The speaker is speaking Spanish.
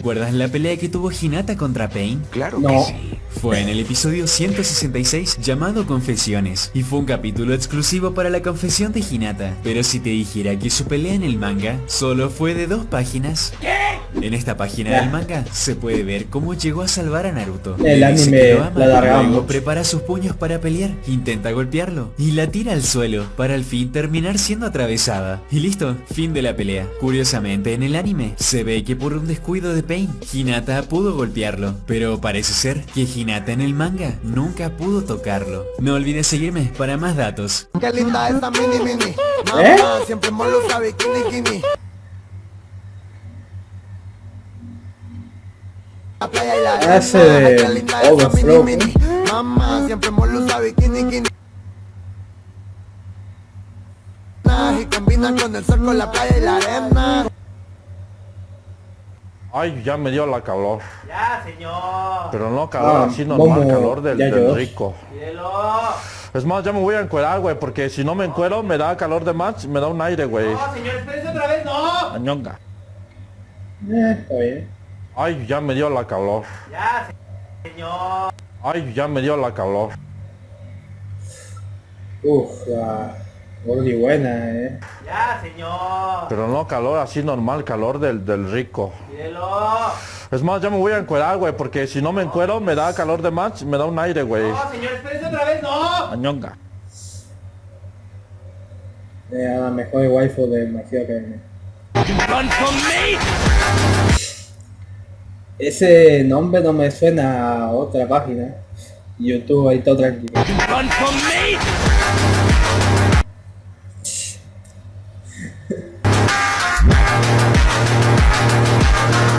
¿Recuerdas la pelea que tuvo Hinata contra Pain? Claro No. que sí. Fue en el episodio 166 llamado Confesiones y fue un capítulo exclusivo para la confesión de Hinata. Pero si te dijera que su pelea en el manga solo fue de dos páginas. En esta página del manga se puede ver cómo llegó a salvar a Naruto. El anime que lo ama, la luego mucho. prepara sus puños para pelear, intenta golpearlo y la tira al suelo para al fin terminar siendo atravesada. Y listo, fin de la pelea. Curiosamente en el anime se ve que por un descuido de Pain, Hinata pudo golpearlo, pero parece ser que Hinata en el manga nunca pudo tocarlo. No olvides seguirme para más datos. Qué linda esa mini mini. Mamá, ¿Eh? siempre molusa bikini bikini. La playa y la arena. Ese de Overflow, mini mini. Mamá, siempre molusa bikini bikini. Y combina con el sol, con la playa y la arena. Ay, ya me dio la calor. Ya, señor. Pero no calor Ah, así normal, Momo, calor del, del rico. Cielo. Es más, ya me voy a encuerar, güey, porque si no me encuero me da calor de más, me da un aire, güey. No, señor, espérese otra vez, no. Añonga. Eh, está bien. Ay, ya me dio la calor. Ya, señor. Ay, ya me dio la calor. Uf, la gordi buena, eh. Ya, señor. Pero no calor así normal, calor del, del rico. Cielo. Es más, ya me voy a encuerar, güey, porque si no me encuero me da calor de más, me da un aire, güey. No, señor, espérese otra vez, no. Añonga. Eh, a la mejor waifu de Magio Academia. Ese nombre no me suena a otra página. YouTube ahí todo tranquilo.